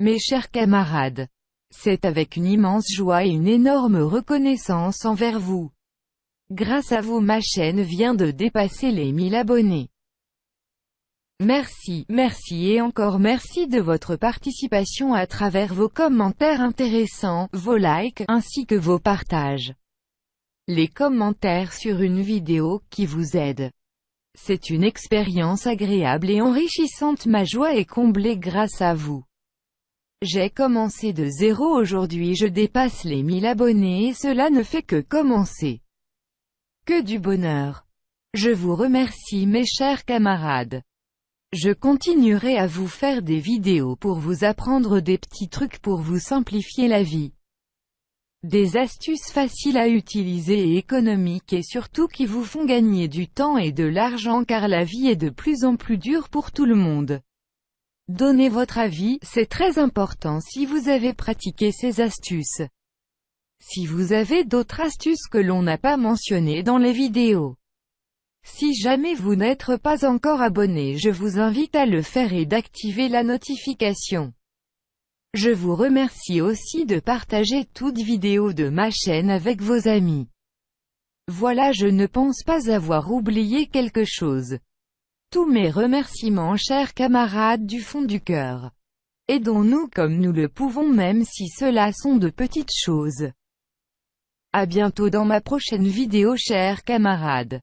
Mes chers camarades, c'est avec une immense joie et une énorme reconnaissance envers vous. Grâce à vous ma chaîne vient de dépasser les 1000 abonnés. Merci, merci et encore merci de votre participation à travers vos commentaires intéressants, vos likes, ainsi que vos partages. Les commentaires sur une vidéo, qui vous aident. C'est une expérience agréable et enrichissante ma joie est comblée grâce à vous. J'ai commencé de zéro aujourd'hui je dépasse les 1000 abonnés et cela ne fait que commencer. Que du bonheur. Je vous remercie mes chers camarades. Je continuerai à vous faire des vidéos pour vous apprendre des petits trucs pour vous simplifier la vie. Des astuces faciles à utiliser et économiques et surtout qui vous font gagner du temps et de l'argent car la vie est de plus en plus dure pour tout le monde. Donnez votre avis, c'est très important si vous avez pratiqué ces astuces. Si vous avez d'autres astuces que l'on n'a pas mentionnées dans les vidéos. Si jamais vous n'êtes pas encore abonné je vous invite à le faire et d'activer la notification. Je vous remercie aussi de partager toute vidéo de ma chaîne avec vos amis. Voilà je ne pense pas avoir oublié quelque chose. Tous mes remerciements chers camarades du fond du cœur. Aidons-nous comme nous le pouvons même si cela sont de petites choses. A bientôt dans ma prochaine vidéo chers camarades.